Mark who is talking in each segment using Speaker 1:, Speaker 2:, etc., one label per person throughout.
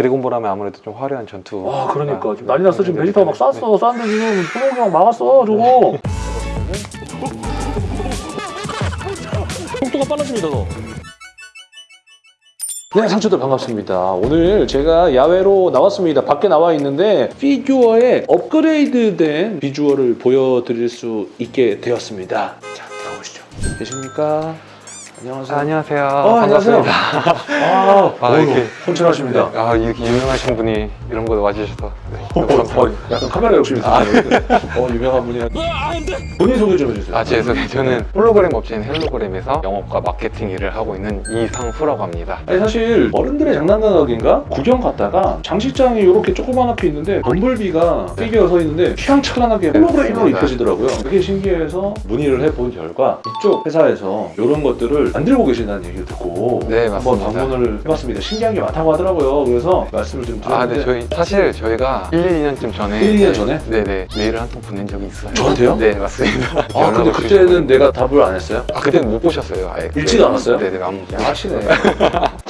Speaker 1: 드래곤볼 하면 아무래도 좀 화려한 전투
Speaker 2: 와 그러니까
Speaker 1: 아,
Speaker 2: 지금 난리 났어 지금
Speaker 1: 네,
Speaker 2: 베지터 막
Speaker 1: 네.
Speaker 2: 쐈어 쐈는데 지금 손목이 형 막았어 저거 속도가 빨라집니다 너 네, 상추들 반갑습니다. 오늘 제가 야외로 나왔습니다. 밖에 나와 있는데 피규어의 업그레이드된 비주얼을 보여드릴 수 있게 되었습니다. 자, 들어보시죠. 계십니까? 안녕하세요.
Speaker 1: 아, 안녕하세요
Speaker 2: 어, 안녕하세요. 아,
Speaker 1: 아,
Speaker 2: 어휴,
Speaker 1: 이렇게
Speaker 2: 훤칠하십니다.
Speaker 1: 아 이렇게 유명하신 분이 이런 거 와주셔서 네,
Speaker 2: 어,
Speaker 1: 너무 감사합니다
Speaker 2: 어, 약간 카메라 욕심이 있으세요. 어, 유명한 분이. 본인 소개 좀 해주세요.
Speaker 1: 아, 죄송해요. 저는 홀로그램 업체인 헬로그램에서 영업과 마케팅 일을 하고 있는 이상수라고 합니다.
Speaker 2: 아니 사실 어른들의 장난감인가 구경 갔다가 장식장이 이렇게 조그맣게 있는데 범블비가 피규어 서 있는데 휘황찬란하게 홀로그램으로. 입혀지더라고요. 그게 신기해서 문의를 해본 결과 이쪽 회사에서 이런 것들을 만들고 계신다는 얘기를 듣고
Speaker 1: 네,
Speaker 2: 한번
Speaker 1: 맞습니다.
Speaker 2: 방문을 해봤습니다. 신기한 게 많다고 하더라고요. 그래서 말씀을 좀
Speaker 1: 아,
Speaker 2: 드렸는데
Speaker 1: 네, 저희 사실 저희가 1, 2년쯤 전에
Speaker 2: 1, 2년 전에?
Speaker 1: 네네 메일을 한 통 보낸 적이 있어요.
Speaker 2: 저한테요?
Speaker 1: 네, 맞습니다.
Speaker 2: 아 근데 그때는. 내가 답을 안 했어요?
Speaker 1: 아, 그때는 못 보셨어요, 아예.
Speaker 2: 읽지도 않았어요?
Speaker 1: 네네, 아무
Speaker 2: 아시네.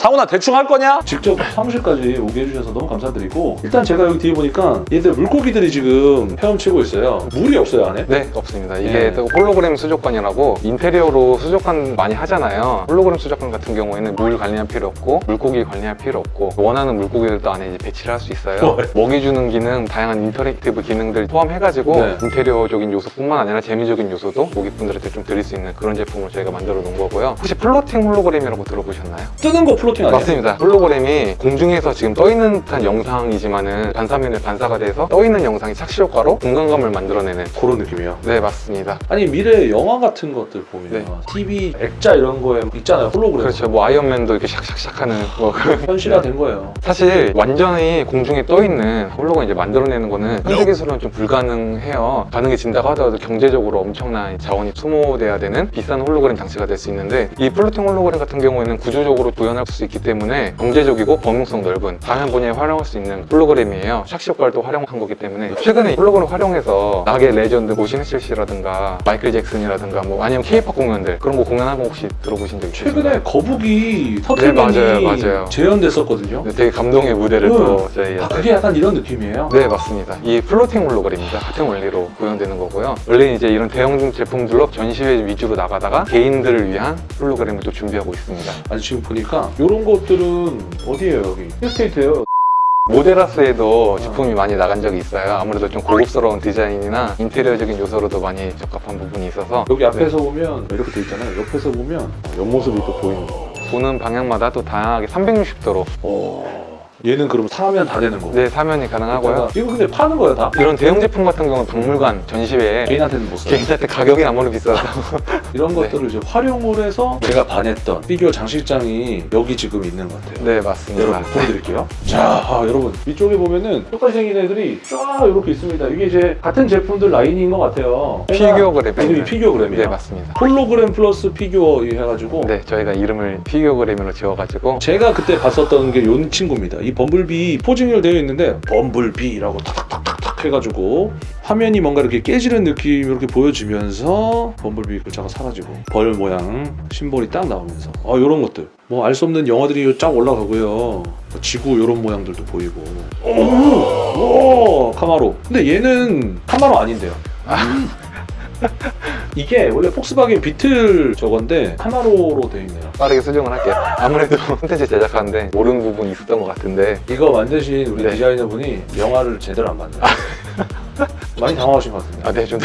Speaker 2: 상훈아 대충 할 거냐? 직접 사무실까지 오게 해주셔서 너무 감사드리고 일단 제가 여기 뒤에 보니까 얘들 물고기들이 지금 헤엄치고 있어요. 물이 없어요 안에?
Speaker 1: 네, 없습니다. 이게
Speaker 2: 네.
Speaker 1: 또 홀로그램 수족관이라고 인테리어로 수족관 많이 하잖아요. 홀로그램 수족관 같은 경우에는 물 관리할 필요 없고 물고기 관리할 필요 없고 원하는 물고기들도 안에 이제 배치를 할 수 있어요.
Speaker 2: 네.
Speaker 1: 먹이 주는 기능, 다양한 interactive 기능들 포함해가지고
Speaker 2: 네.
Speaker 1: 인테리어적인 요소뿐만 아니라 재미적인 요소도 고객분들한테 좀 드릴 수 있는 그런 제품을 저희가 만들어 놓은 거고요. 혹시 floating 홀로그램이라고 들어보셨나요?
Speaker 2: 뜨는 거 floating 아니에요?
Speaker 1: 맞습니다. 홀로그램이 공중에서 지금 떠 있는 듯한 영상이지만은 반사면에 반사가 돼서 떠 있는 영상이 착시 효과로 공간감을 만들어내는
Speaker 2: 그런 느낌이에요.
Speaker 1: 네 맞습니다.
Speaker 2: 아니 미래 영화 같은 것들 보면
Speaker 1: 네.
Speaker 2: TV 액자 이런 거에 있잖아요 홀로그램.
Speaker 1: 그렇죠. 뭐 아이언맨도 이렇게 샥샥샥 하는 뭐
Speaker 2: 현실화된 거예요.
Speaker 1: 사실 완전히 공중에 떠 있는 홀로그램 이제 만들어내는 거는 현대 기술로는 좀 불가능해요. 가능해진다고 하더라도 경제적으로 엄청난 자원이 소모돼야 되는 비싼 홀로그램 장치가 될 수 있는데 이 floating 홀로그램 같은 경우에는 구조적으로 구현할 수 있기 때문에 경제적이고 범용성 넓은 다양한 분야에 활용할 수 있는 홀로그램이에요. 착시 효과를 활용한 거기 때문에 최근에 이 홀로그램 활용해서 락의 레전드 뭐 신해철 씨라든가 마이클 잭슨이라든가 뭐 아니면 케이팝 공연들 그런 거 공연한 거 혹시 들어보신 적 있으신가요?
Speaker 2: 최근에 거북이 터틀맨이
Speaker 1: 네, 맞아요, 맞아요.
Speaker 2: 재현됐었거든요.
Speaker 1: 네, 되게 감동의 무대를
Speaker 2: 응.
Speaker 1: 또 저희
Speaker 2: 아 그게 약간 이런 느낌이에요.
Speaker 1: 네 맞습니다 이 floating 홀로그램입니다 같은 원리로 구현되는 거고요 원래 이제 이런 대형 제품들로 전시회 위주로 나가다가 개인들을 위한 홀로그램을 또 준비하고 있습니다
Speaker 2: 아니 지금 보니까 이런 것들은 어디예요 여기? 힐스테이트예요.
Speaker 1: 모델하우스에도 제품이 많이 나간 적이 있어요 아무래도 좀 고급스러운 디자인이나 인테리어적인 요소로도 많이 적합한 부분이 있어서
Speaker 2: 여기 앞에서 보면 이렇게 돼 있잖아요. 옆에서 보면 옆모습이 또 보이는 거.
Speaker 1: 보는 방향마다 또 다양하게 360도로
Speaker 2: 어. 얘는 그럼 사면 다 되는 거고.
Speaker 1: 네 사면이 가능하고요
Speaker 2: 이거 근데 파는 거야 다?
Speaker 1: 이런 대형 제품 같은 경우는 박물관 전시회에
Speaker 2: 개인한테는 못 사.
Speaker 1: 개인한테 가격이 아무리 비싸서
Speaker 2: 이런
Speaker 1: 네.
Speaker 2: 것들을 이제 활용을 해서 제가 반했던 피규어 장식장이 여기 지금 있는 것 같아요.
Speaker 1: 네 맞습니다
Speaker 2: 여러분 보여드릴게요. 자, 아, 여러분 위쪽에 보면은 똑같이 생긴 애들이 쫙 이렇게 있습니다. 이게 이제 같은 제품들 라인인 것 같아요.
Speaker 1: 피규어그램
Speaker 2: 이름이 피규어그램이에요.
Speaker 1: 네 맞습니다
Speaker 2: 홀로그램 플러스 피규어 이 해가지고
Speaker 1: 네, 저희가 이름을 피규어그램으로 지어가지고
Speaker 2: 제가 그때 봤었던 게 요 친구입니다. 이 범블비 posing을 되어 있는데 범블비라고 탁탁탁탁 해가지고 화면이 뭔가 이렇게 깨지는 느낌 이렇게 보여지면서 범블비 글자가 사라지고 벌 모양 심볼이 딱 나오면서. 아 이런 것들. 뭐 알 수 없는 영화들이 쫙 올라가고요. 뭐 지구 이런 모양들도 보이고. 오, 오! 카마로. 근데 얘는 카마로 아닌데요. 이게 원래 폭스바겐 비틀 저건데 카마로로 되어 있네요.
Speaker 1: 빠르게 수정을 할게요. 아무래도 콘텐츠 제작하는데 모르는 부분이 있었던 것 같은데
Speaker 2: 이거 만드신 우리
Speaker 1: 네.
Speaker 2: 디자이너분이 영화를 제대로 안 만들어요. 많이 당황하신 것 같은데.
Speaker 1: 아, 네, 좀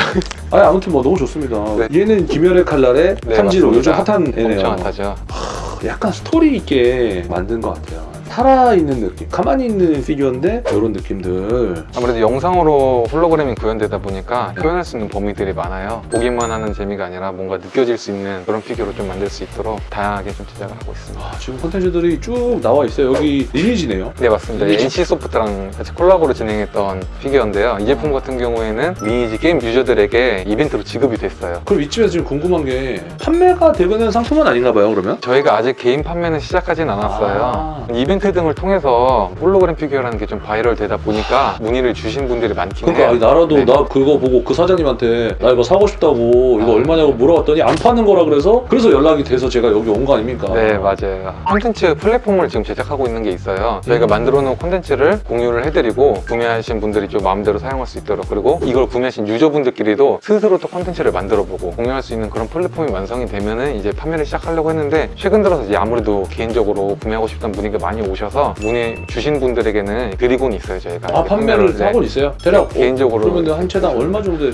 Speaker 2: 아니 아무튼 뭐 너무 좋습니다.
Speaker 1: 네.
Speaker 2: 얘는 귀멸의 칼날의
Speaker 1: 네,
Speaker 2: 탄지로 요즘. 핫한 애네요.
Speaker 1: 엄청 핫하죠.
Speaker 2: 약간 스토리 있게 만든 것 같아요. 살아있는 느낌. 가만히 있는 피규어인데 이런 느낌들.
Speaker 1: 아무래도 영상으로 홀로그램이 구현되다 보니까 표현할 수 있는 범위들이 많아요. 보기만 하는 재미가 아니라 뭔가 느껴질 수 있는 그런 피규어로 좀 만들 수 있도록 다양하게 좀 제작을 하고 있습니다.
Speaker 2: 아, 지금 콘텐츠들이 쭉 나와 있어요. 여기 리니지네요.
Speaker 1: 네 맞습니다.
Speaker 2: 리니지.
Speaker 1: NC소프트랑 같이 콜라보로 진행했던 피규어인데요. 이 제품 같은 경우에는 리니지 게임 유저들에게 이벤트로 지급이 됐어요.
Speaker 2: 그럼 이쯤에서 지금 궁금한 게 판매가 되는 상품은 아닌가 봐요. 그러면?
Speaker 1: 저희가 아직 개인 판매는 시작하진 않았어요.
Speaker 2: 아.
Speaker 1: 이벤트 이벤트 등을 통해서 홀로그램 피규어라는 게 좀 바이럴 되다 보니까 문의를 주신 분들이 많긴
Speaker 2: 그러니까
Speaker 1: 해요.
Speaker 2: 나라도
Speaker 1: 네.
Speaker 2: 나 그거 보고 그 사장님한테 나 이거 사고 싶다고 이거
Speaker 1: 아.
Speaker 2: 얼마냐고 물어봤더니 안 파는 거라 그래서 그래서 연락이 돼서 제가 여기 온 거 아닙니까?
Speaker 1: 네 맞아요 콘텐츠 플랫폼을 지금 제작하고 있는 게 있어요 저희가
Speaker 2: 음.
Speaker 1: 만들어 놓은 콘텐츠를 공유를 해드리고 구매하신 분들이 좀 마음대로 사용할 수 있도록 그리고 이걸 구매하신 유저분들끼리도 스스로 또 콘텐츠를 만들어 보고 공유할 수 있는 그런 플랫폼이 완성이 되면은 이제 판매를 시작하려고 했는데 최근 들어서 이제 아무래도 개인적으로 구매하고 싶다는 문의가 많이 오셔서 문의 주신 분들에게는 드리고는 있어요 저희가
Speaker 2: 아 판매를
Speaker 1: 네.
Speaker 2: 하고 있어요? 대략
Speaker 1: 네, 개인적으로
Speaker 2: 그러면 한 대당 얼마 정도?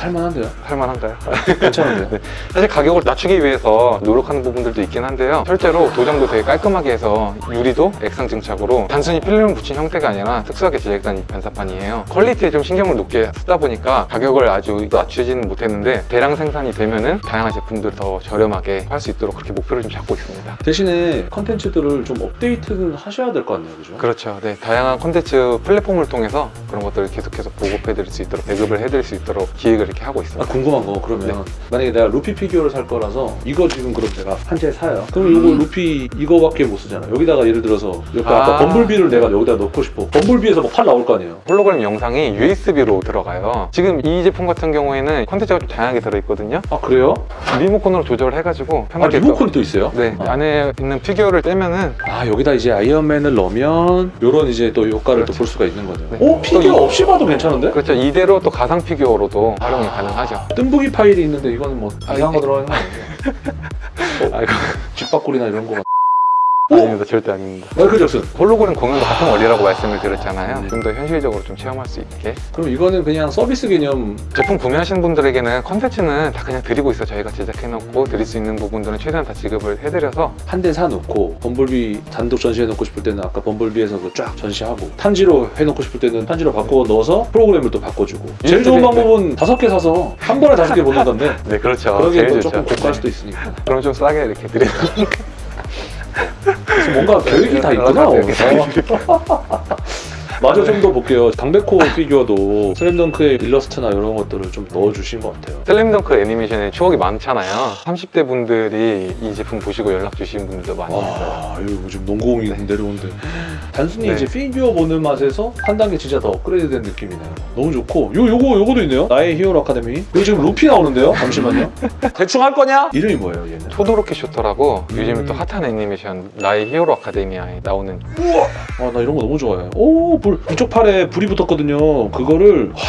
Speaker 2: 어, 살만한데요?
Speaker 1: 할만한가요?
Speaker 2: 괜찮은데요?
Speaker 1: 사실 가격을 낮추기 위해서 노력하는 부분들도 있긴 한데요. 실제로 도장도 되게 깔끔하게 해서 유리도 액상 증착으로 단순히 필름을 붙인 형태가 아니라 특수하게 제작된 이 반사판이에요. 퀄리티에 좀 신경을 높게 쓰다 보니까 가격을 아주 낮추지는 못했는데 대량 생산이 되면은 다양한 제품들 더 저렴하게 할 수 있도록 그렇게 목표를 좀 잡고 있습니다.
Speaker 2: 대신에 컨텐츠들을 좀 업데이트를 하셔야 될 것 같네요, 그죠?
Speaker 1: 그렇죠. 네, 다양한 콘텐츠 플랫폼을 통해서 그런 것들을 계속 해서 보급해 드릴 수 있도록 배급을 해 드릴 수 있도록 기획을 이렇게 하고
Speaker 2: 아,
Speaker 1: 있습니다.
Speaker 2: 궁금한 거 그러면
Speaker 1: 네.
Speaker 2: 만약에 내가 루피 피규어를 살 거라서 이거 지금 그럼 제가 한 대 사요 그럼 이거 루피 이거밖에 못 쓰잖아 여기다가 예를 들어서 옆에 아... 까
Speaker 1: 아.
Speaker 2: 범블비를 내가 여기다 넣고 싶어 범블비에서 뭐가 나올 거 아니에요
Speaker 1: 홀로그램 영상이 USB로 들어가요. 지금 이 제품 같은 경우에는 콘텐츠가 좀 다양하게 들어있거든요.
Speaker 2: 아 그래요?
Speaker 1: 리모컨으로 조절을 해가지고
Speaker 2: 아
Speaker 1: 편하게
Speaker 2: 리모컨이 또 있어요?
Speaker 1: 네
Speaker 2: 아.
Speaker 1: 안에 있는 피규어를 떼면은
Speaker 2: 아 여기다 이제 아이언맨을 넣으면 이런 이제 또 효과를 또
Speaker 1: 그렇죠.
Speaker 2: 볼 수가 있는 거네요
Speaker 1: 네.
Speaker 2: 오 피규어 없이 봐도 괜찮은데?
Speaker 1: 그렇죠 이대로 또 가상 피규어로도 활용 이 가능하죠.
Speaker 2: 뜸부기 파일이 있는데 이거는 뭐
Speaker 1: 아,
Speaker 2: 이상한 거
Speaker 1: 이-
Speaker 2: 들어가는 거 아니에요?
Speaker 1: 아이고
Speaker 2: 집밥꿀이나 이런
Speaker 1: 거아 닙니다. 절대 아닙니다.
Speaker 2: 마이클 잭슨.
Speaker 1: 홀로그램 공연도 같은 원리라고 말씀을 드렸잖아요.
Speaker 2: 네.
Speaker 1: 좀더 현실적으로 좀 체험할 수 있게.
Speaker 2: 그럼 이거는 그냥 서비스 개념.
Speaker 1: 제품 구매하시는 분들에게는 컨텐츠는 다 그냥 드리고 있어요 저희가 제작해놓고 드릴 수 있는 부분들은 최대한 다 지급을 해드려서
Speaker 2: 한 대 사놓고 범블비 단독 전시해놓고 싶을 때는 아까 범블비에서 그쫙 전시하고 탄지로 해놓고 싶을 때는 탄지로 바꿔 넣어서 프로그램을 또 바꿔주고. 제일 좋은
Speaker 1: 네.
Speaker 2: 방법은 다섯 개 사서 한 번에 다섯 개 보는 건데.
Speaker 1: 네 그렇죠.
Speaker 2: 그러기엔 또 조금 고가할
Speaker 1: 네.
Speaker 2: 수도 있으니까.
Speaker 1: 그럼 좀 싸게 이렇게
Speaker 2: 그래서 뭔가 계획이 다 있구나
Speaker 1: 네, 계획이
Speaker 2: 어. 마저 좀 더 볼게요. 강백호 피규어도 슬램덩크의 일러스트나 이런 것들을 좀 넣어주신 것 같아요.
Speaker 1: 슬램덩크 애니메이션에 추억이 많잖아요. 30대 분들이 이 제품 보시고 연락 주신 분들도 많이 있어요.
Speaker 2: 와 이거 지금 농구공이 내려오는데. 단순히
Speaker 1: 네.
Speaker 2: 이제 피규어 보는 맛에서 한 단계 진짜 더 업그레이드된 느낌이네요. 너무 좋고. 요 요거 요거도 있네요. 나의 히어로 아카데미. 여기 지금 루피 나오는데요? 잠시만요. 대충 할 거냐? 이름이 뭐예요 얘는?
Speaker 1: 토도로키 쇼토라고
Speaker 2: 음.
Speaker 1: 요즘에 또 핫한 애니메이션 나의 히어로 아카데미아에 나오는
Speaker 2: 아나 이런 거 너무 좋아해 오불 이쪽 팔에 불이 붙었거든요. 그거를 와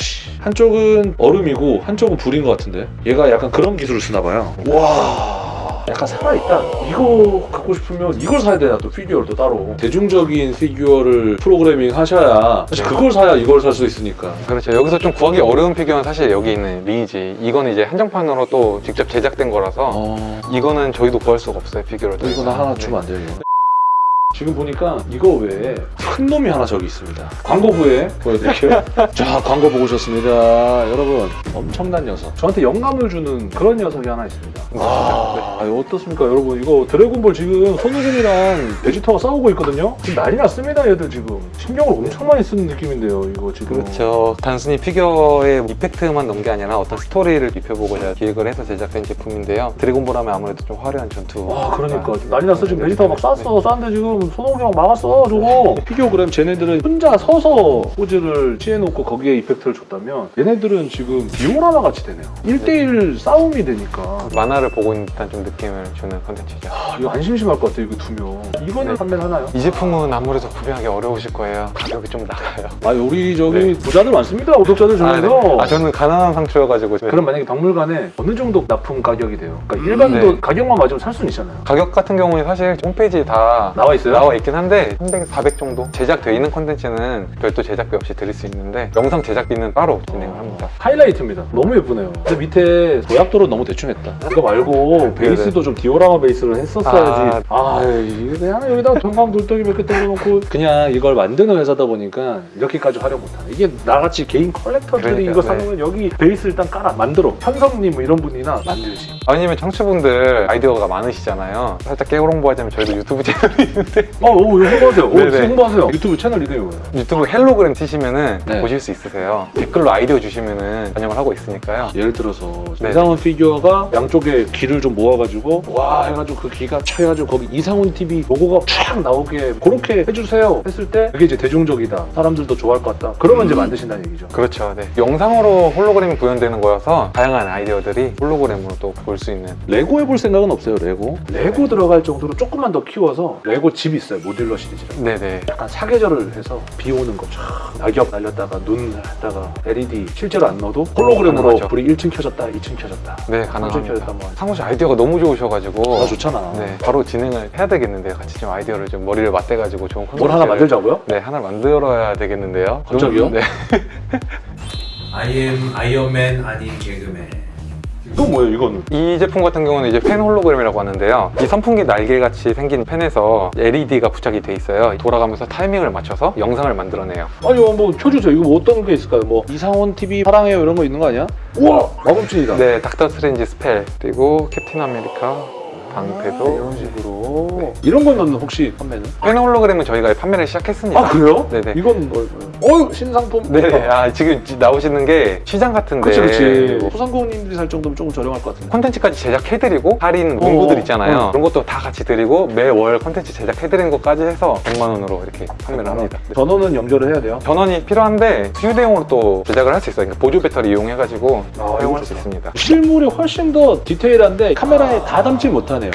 Speaker 2: 씨. 한쪽은 얼음이고 한쪽은 불인 것 같은데. 얘가 약간 그런 기술을 쓰나 봐요. 와 약간 살아있다. 이거 갖고 싶으면 이걸 사야 되나 또 피규어를 또 따로. 대중적인 피규어를 프로그래밍 하셔야 사실
Speaker 1: 네.
Speaker 2: 그걸 사야 이걸 살 수 있으니까.
Speaker 1: 그렇죠 여기서 좀 구하기 어려운 피규어는 사실 여기 있는 레진. 이거는 이제 한정판으로 또 직접 제작된 거라서
Speaker 2: 어...
Speaker 1: 이거는 저희도 구할 수가 없어요 피규어를.
Speaker 2: 또 이거 나 하나 주면 안 돼요? 지금 보니까 이거 외에 큰 놈이 하나 저기 있습니다. 광고 후에 보여드릴게요. 자 광고 보고 오셨습니다. 여러분 엄청난 녀석. 저한테 영감을 주는 그런 녀석이 하나 있습니다. 아. 이거 어떻습니까 여러분? 이거 드래곤볼 지금 손오공이랑 베지터가 싸우고 있거든요? 지금 난리 났습니다 얘들 지금. 신경을 엄청 많이 쓰는 느낌인데요 이거 지금.
Speaker 1: 그렇죠. 단순히 피규어의 effect만 넣은 게 아니라 어떤 스토리를 입혀보고자 기획을 해서 제작된 제품인데요. 드래곤볼 하면 아무래도 좀 화려한 전투.
Speaker 2: 와 그러니까. 지금 난리 났어. 지금 베지터가 막 쐈어 쐈는데 지금 손오공이 막 막았어 저거 피규어그램 쟤네들은 혼자 서서 포즈를 취해놓고 거기에 effect를 줬다면 얘네들은 지금 디오라마 같이 되네요 1대1 싸움이 되니까
Speaker 1: 만화를 보고 있는 듯한 좀 느낌을 주는 컨텐츠죠
Speaker 2: 아, 이거 안 심심할 것 같아 이거 두명 이거는
Speaker 1: 네.
Speaker 2: 판매를 하나요?
Speaker 1: 이 제품은 아무래도 구매하기 어려우실 거예요 가격이 좀 나가요
Speaker 2: 아 우리 저기
Speaker 1: 네.
Speaker 2: 부자들 많습니다 구독자들
Speaker 1: 아,
Speaker 2: 중에서
Speaker 1: 네. 아, 저는 가난한 상처여가지고
Speaker 2: 그럼 만약에 박물관에 어느 정도 납품 가격이 돼요? 그러니까 일반도
Speaker 1: 네.
Speaker 2: 가격만 맞으면 살 수는 있잖아요
Speaker 1: 가격 같은 경우에 사실 홈페이지에 다
Speaker 2: 나와 있어요?
Speaker 1: 나와 있긴 한데 300, 400 정도 제작되어 있는 콘텐츠는 별도 제작비 없이 드릴 수 있는데 영상 제작비는 따로 진행을 합니다
Speaker 2: 하이라이트입니다. 너무 예쁘네요. 근데 밑에 도약도로 너무 대충 했다. 이거 말고 베이스도 좀 디오라마 베이스를 했었어야지. 아, 이게 그냥 여기다 전광 돌덩이 몇 개 떨어놓고 그냥 이걸 만드는 회사다 보니까 이렇게까지 활용 못하네. 이게 나같이 개인 컬렉터들이
Speaker 1: 그러니까요,
Speaker 2: 이거
Speaker 1: 네.
Speaker 2: 사놓으면 여기 베이스 일단 깔아 만들어. 현성님 뭐 이런 분이나 만들지.
Speaker 1: 아니면 청취분들 아이디어가 많으시잖아요 살짝 깨알 홍보하자면 저희도 유튜브 채널이 있는데
Speaker 2: 어, 오, 이거 홍보하세요. 오,
Speaker 1: 네네.
Speaker 2: 홍보하세요. 유튜브 채널 이름이 뭐예요?
Speaker 1: 유튜브 헬로그램 치시면은
Speaker 2: 네.
Speaker 1: 보실 수 있으세요. 댓글로 아이디어 주시면은 반영을 하고 있으니까요.
Speaker 2: 예를 들어서
Speaker 1: 네.
Speaker 2: 이상훈 피규어가 양쪽에 기를 좀 모아가지고 와 해가지고 그 기가 쳐가지고 거기 이상훈 TV 로고가 쫙 나오게 그렇게 해주세요 했을 때 그게 이제 대중적이다 사람들도 좋아할 것 같다 그러면 이제 만드신다는 얘기죠
Speaker 1: 그렇죠. 네. 영상으로 홀로그램이 구현되는 거여서 다양한 아이디어들이 홀로그램으로 또 볼 수 있는
Speaker 2: 레고 해볼 생각은 없어요 레고? 레고 들어갈 정도로 조금만 더 키워서 레고 집 있어요 modular 시리즈라고
Speaker 1: 네네.
Speaker 2: 약간 사계절을 해서 비 오는 거쫙 낙엽 날렸다가 눈 했다가 LED 실제로 안 넣어도 홀로그램으로. 불이 1층 켜졌다 2층 켜졌다
Speaker 1: 네,
Speaker 2: 3층
Speaker 1: 가능합니다.
Speaker 2: 뭐
Speaker 1: 상훈 씨 아이디어가 너무 좋으셔가지고
Speaker 2: 아, 좋잖아
Speaker 1: 네, 바로 진행을 해야 되겠는데요. 같이 좀 아이디어를 좀 머리를 맞대가지고 좋은 콘텐츠를
Speaker 2: 뭘 하나 만들자고요?
Speaker 1: 네, 하나 만들어야 되겠는데요.
Speaker 2: 갑자기요?
Speaker 1: 네.
Speaker 3: I am 아이언맨 아닌 개그맨
Speaker 2: 이건 뭐예요 이거는?
Speaker 1: 이 제품 같은 경우는 이제 팬 홀로그램이라고 하는데요. 이 선풍기 날개같이 생긴 팬에서 LED가 부착이 돼 있어요. 돌아가면서 타이밍을 맞춰서 영상을 만들어내요.
Speaker 2: 아니 뭐 켜주세요. 이거 뭐 어떤 게 있을까요? 뭐 이상훈 TV 사랑해요 이런 거 있는 거 아니야? 우와 마법진이다.
Speaker 1: 네, 닥터 스트레인지 spell 그리고 캡틴 아메리카 방패도
Speaker 2: 아, 이런 식으로 이런 거는 혹시 판매는?
Speaker 1: 팬 홀로그램은 저희가 판매를 시작했습니다.
Speaker 2: 아 그래요?
Speaker 1: 네네.
Speaker 2: 이건 뭐? 어유 신상품.
Speaker 1: 네, 아, 지금 나오시는 게 시장 같은데
Speaker 2: 그렇지 그렇지. 소상공인들이 살 정도면 조금 저렴할 것 같은데.
Speaker 1: 콘텐츠까지 제작해드리고 할인
Speaker 2: 어,
Speaker 1: 문구들 있잖아요.
Speaker 2: 어.
Speaker 1: 그런 것도 다 같이 드리고 매월 콘텐츠 제작해드리는 것까지 해서 100만 원으로 이렇게 판매를 합니다. 네.
Speaker 2: 전원은 연결을 해야 돼요.
Speaker 1: 전원이 필요한데 휴대용으로 또 제작을 할 수 있어요. 그러니까 보조 배터리 이용해가지고
Speaker 2: 아,
Speaker 1: 사용할 수 있습니다.
Speaker 2: 실물이 훨씬 더 디테일한데 카메라에 다 담지 못하네 요.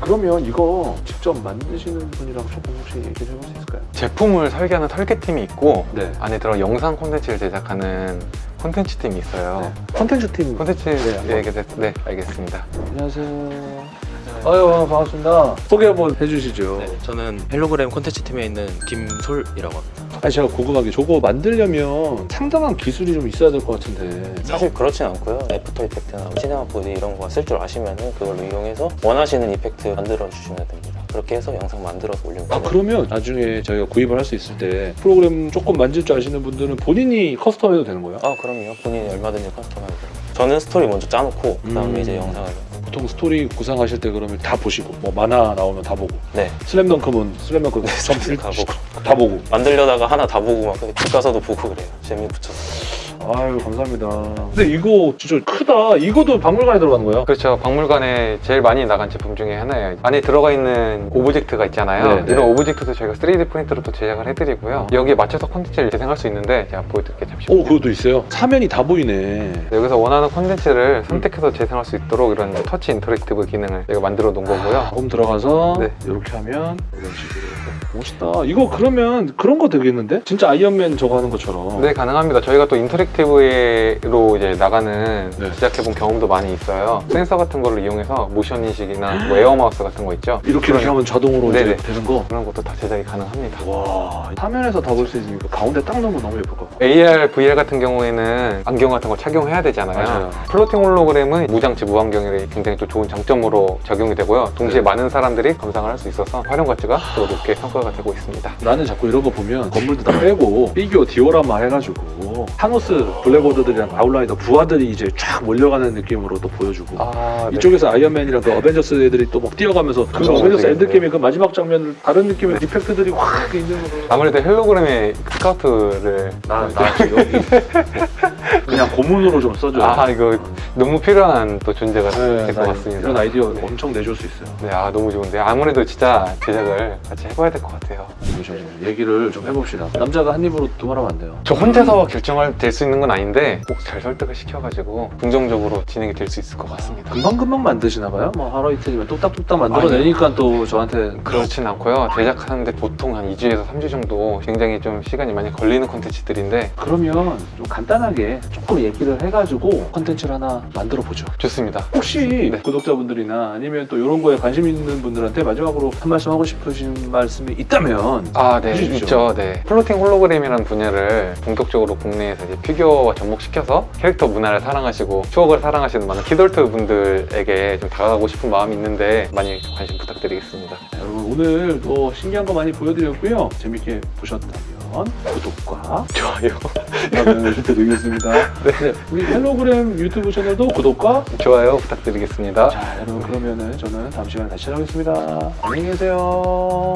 Speaker 2: 그러면 이거 직접 만드시는 분이랑 조금 혹시 얘기 좀 해볼 수 있을까요?
Speaker 1: 제품을 설계하는 설계팀이 있고
Speaker 2: 네.
Speaker 1: 안에 들어 영상 콘텐츠를 제작하는 콘텐츠 팀이 있어요.
Speaker 2: 컨텐츠 팀.
Speaker 1: 콘텐츠
Speaker 2: 네.
Speaker 1: 얘기 네, 알겠습니다.
Speaker 2: 안녕하세요. 아유 반갑습니다. 소개 한번 해주시죠.
Speaker 4: 네, 저는 헬로그램 콘텐츠 팀에 있는 김솔이라고 합니다.
Speaker 2: 아니 제가 궁금한 게 저거 만들려면 상당한 기술이 좀 있어야 될 것 같은데.
Speaker 4: 사실 그렇진 않고요. 애프터 이펙트나 시네마 4D 이런 거 쓸 줄 아시면은 그걸로 이용해서 원하시는 effect 만들어 주시면 됩니다. 그렇게 해서 영상 만들어서 올리면
Speaker 2: 아. 그러면 나중에 저희가 구입을 할 수 있을 때 프로그램 조금 만질 줄 아시는 분들은 본인이 custom해도 되는 거예요?
Speaker 4: 아 그럼요. 본인이 얼마든지 custom하게 됩니다. 저는 스토리 먼저 짜놓고 그 다음에
Speaker 2: 음.
Speaker 4: 이제 영상을
Speaker 2: 보통 스토리 구상하실 때 그러면 다 보시고 뭐 만화 나오면 다 보고
Speaker 4: 네
Speaker 2: 슬램덩크면 슬램덩크
Speaker 4: 점다 보고
Speaker 2: 다 보고
Speaker 4: 만들려다가 하나 다 보고 막 집 가서도 보고 그래요. 재미 붙여서.
Speaker 2: 아유 감사합니다 근데 이거 진짜 크다 이거도 박물관에 들어가는 거예요?
Speaker 1: 그렇죠. 박물관에 제일 많이 나간 제품 중에 하나예요. 안에 들어가 있는 object가 있잖아요.
Speaker 2: 네, 네.
Speaker 1: 이런 object도 저희가 3D 프린터로 또 제작을 해드리고요. 여기에 맞춰서 콘텐츠를 재생할 수 있는데 제가 보여드릴게요. 잠시
Speaker 2: 오 그것도 있어요? 사면이 다 보이네
Speaker 1: 여기서 원하는 콘텐츠를 선택해서 재생할 수 있도록 이런 터치 interactive 기능을 저희가 만들어 놓은 거고요.
Speaker 2: 홈 들어가서
Speaker 1: 네.
Speaker 2: 이렇게 하면 이런 식으로 멋있다 이거 그러면 그런 거 되겠는데? 진짜 아이언맨 저거 하는 것처럼
Speaker 1: 네, 가능합니다. 저희가 또 interactive로 이제 나가는
Speaker 2: 네.
Speaker 1: 제작해본 경험도 많이 있어요. 센서 같은 거를 이용해서 모션 인식이나 뭐 air mouse 같은 거 있죠.
Speaker 2: 이렇게 이렇게 하면 자동으로 이제
Speaker 1: 네네.
Speaker 2: 되는 거
Speaker 1: 그런 것도 다 제작이 가능합니다.
Speaker 2: 와, 화면에서 다 볼 수 있으니까 가운데 딱 넣으면 너무 예쁠 것 같아.
Speaker 1: AR, VR 같은 경우에는 안경 같은 거 착용해야 되잖아요.
Speaker 2: 맞아요.
Speaker 1: floating 홀로그램은 무장치 무안경이 굉장히 또 좋은 장점으로 적용이 되고요. 동시에
Speaker 2: 네.
Speaker 1: 많은 사람들이 감상을 할 수 있어서 활용 가치가 또 높게 평가가 되고 있습니다.
Speaker 2: 나는 자꾸 이런 거 보면 건물도 다 빼고 피규어 디오라마 해가지고 타노스 블랙오더들이랑 아웃라이더 부하들이 이제 쫙 몰려가는 느낌으로 또 보여주고.
Speaker 1: 아,
Speaker 2: 이쪽에서 아이언맨이랑 그 어벤져스 애들이 또 막 뛰어가면서 그 어벤져스
Speaker 1: 것들이
Speaker 2: 엔드게임의 그 마지막 장면을 다른 느낌의 effect들이 확 있는 거.
Speaker 1: 아무래도 홀로그램에 스카우트를
Speaker 2: 나, 나 지금. 여기 그냥 고문으로 좀 써줘요
Speaker 1: 아 이거 너무 필요한 또 존재가
Speaker 2: 네,
Speaker 1: 될 것 같습니다.
Speaker 2: 이런 아이디어
Speaker 1: 네.
Speaker 2: 엄청 내줄 수 있어요
Speaker 1: 네, 아 너무 좋은데 아무래도 진짜 제작을 같이 해봐야 될 것 같아요.
Speaker 2: 잠시만요. 얘기를 좀 해봅시다 남자가 한 입으로 두말하면 안 돼요
Speaker 1: 저 혼자서 결정할 될 수 있는 건 아닌데 꼭 잘 설득을 시켜가지고 긍정적으로 진행이 될 수 있을 것 같습니다.
Speaker 2: 금방금방 만드시나 봐요? 뭐 하루 이틀이면 뚝딱뚝딱 만들어내니까 또 저한테
Speaker 1: 그렇진 않고요. 제작하는데 보통 한 2주에서 3주 정도 굉장히 좀 시간이 많이 걸리는 콘텐츠들인데
Speaker 2: 그러면 좀 간단하게 조금 얘기를 해가지고 컨텐츠를 하나 만들어 보죠.
Speaker 1: 좋습니다.
Speaker 2: 혹시
Speaker 1: 네.
Speaker 2: 구독자분들이나 아니면 또 이런 거에 관심 있는 분들한테 마지막으로 한 말씀 하고 싶으신 말씀이 있다면
Speaker 1: 아, 네,
Speaker 2: 해주십시오.
Speaker 1: 있죠. 네. floating 홀로그램이라는 분야를 본격적으로 국내에서 이제 피규어와 접목시켜서 캐릭터 문화를 사랑하시고 추억을 사랑하시는 많은 키덜트 분들에게 좀 다가가고 싶은 마음이 있는데 많이 좀 관심 부탁드리겠습니다.
Speaker 2: 여러분 오늘 또 신기한 거 많이 보여드렸고요. 재밌게 보셨다면 구독과
Speaker 1: 좋아요.
Speaker 2: 알람 설정 드리겠습니다. 네, 우리 헬로그램 유튜브 채널도 구독과
Speaker 1: 좋아요 부탁드리겠습니다.
Speaker 2: 자 여러분 그러면은 저는 다음 시간에 다시 찾아오겠습니다. 안녕히 계세요.